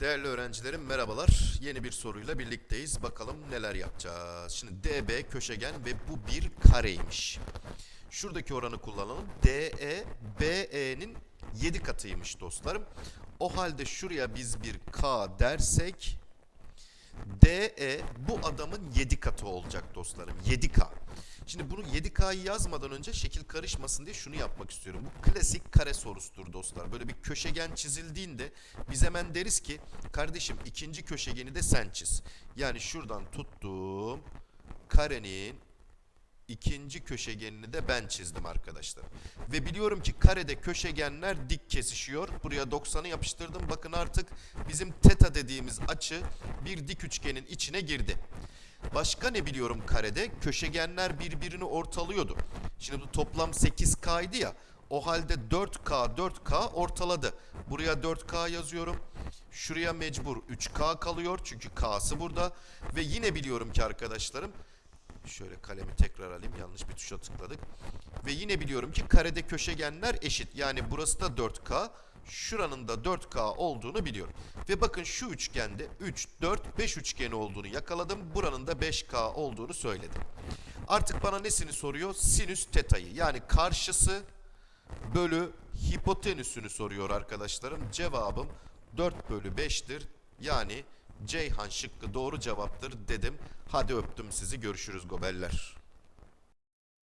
Değerli öğrencilerim merhabalar. Yeni bir soruyla birlikteyiz. Bakalım neler yapacağız. Şimdi DB köşegen ve bu bir kareymiş. Şuradaki oranı kullanalım. DE BE'nin 7 katıymış dostlarım. O halde şuraya biz bir K dersek DE bu adamın 7 katı olacak dostlarım. 7K. Şimdi bunu 7K'yı yazmadan önce şekil karışmasın diye şunu yapmak istiyorum. Bu klasik kare sorusudur dostlar. Böyle bir köşegen çizildiğinde biz hemen deriz ki kardeşim ikinci köşegeni de sen çiz. Yani şuradan tuttum karenin ikinci köşegenini de ben çizdim arkadaşlar. Ve biliyorum ki karede köşegenler dik kesişiyor. Buraya 90'ı yapıştırdım. Bakın artık bizim teta dediğimiz açı bir dik üçgenin içine girdi. Başka ne biliyorum karede? Köşegenler birbirini ortalıyordu. Şimdi bu toplam 8K'ydı ya. O halde 4K 4K ortaladı. Buraya 4K yazıyorum. Şuraya mecbur 3K kalıyor çünkü K'sı burada. Ve yine biliyorum ki arkadaşlarım Şöyle kalemi tekrar alayım. Yanlış bir tuşa tıkladık. Ve yine biliyorum ki karede köşegenler eşit. Yani burası da 4K. Şuranın da 4K olduğunu biliyorum. Ve bakın şu üçgende 3, 4, 5 üçgeni olduğunu yakaladım. Buranın da 5K olduğunu söyledim. Artık bana nesini soruyor? Sinüs teta'yı. Yani karşısı bölü hipotenüsünü soruyor arkadaşlarım. Cevabım 4 bölü 5'tir. Yani Ceyhan şıkkı doğru cevaptır dedim. Hadi öptüm sizi. Görüşürüz gobeller.